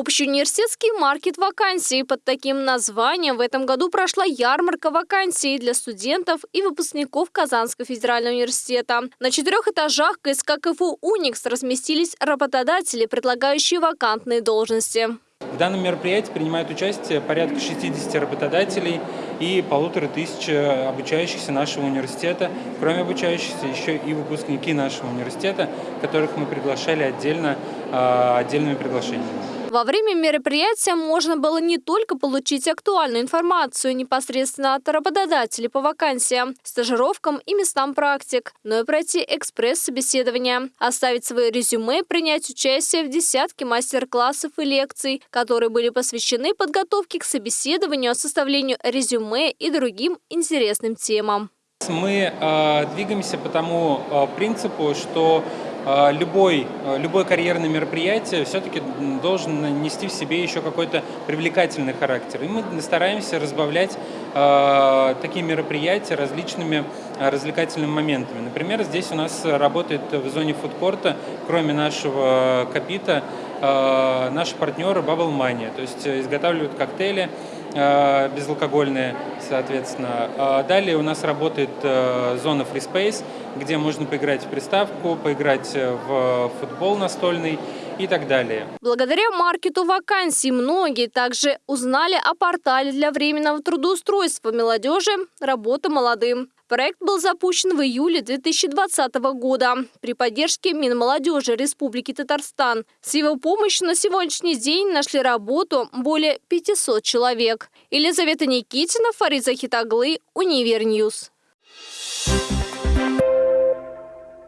Общеуниверситетский маркет вакансий. Под таким названием в этом году прошла ярмарка вакансий для студентов и выпускников Казанского федерального университета. На четырех этажах КСК КФУ «Уникс» разместились работодатели, предлагающие вакантные должности. В данном мероприятии принимают участие порядка 60 работодателей и полутора тысяч обучающихся нашего университета. Кроме обучающихся, еще и выпускники нашего университета, которых мы приглашали отдельно, а, отдельными приглашениями. Во время мероприятия можно было не только получить актуальную информацию непосредственно от работодателей по вакансиям, стажировкам и местам практик, но и пройти экспресс-собеседование, оставить свои резюме, принять участие в десятке мастер-классов и лекций, которые были посвящены подготовке к собеседованию, составлению резюме и другим интересным темам. Мы э, двигаемся по тому э, принципу, что любой, а, любое карьерное мероприятие все-таки должен нести в себе еще какой-то привлекательный характер. И мы стараемся разбавлять э, такие мероприятия различными развлекательными моментами. Например, здесь у нас работает в зоне фудкорта, кроме нашего капита, э, наши партнеры Bubble Money, то есть изготавливают коктейли, безалкогольные, соответственно. Далее у нас работает зона Free Space, где можно поиграть в приставку, поиграть в футбол настольный и так далее. Благодаря маркету вакансий многие также узнали о портале для временного трудоустройства молодежи «Работа молодым». Проект был запущен в июле 2020 года при поддержке Минмолодежи Республики Татарстан. С его помощью на сегодняшний день нашли работу более 500 человек. Елизавета Никитина, Фариза Хитаглы, Univer News. Thank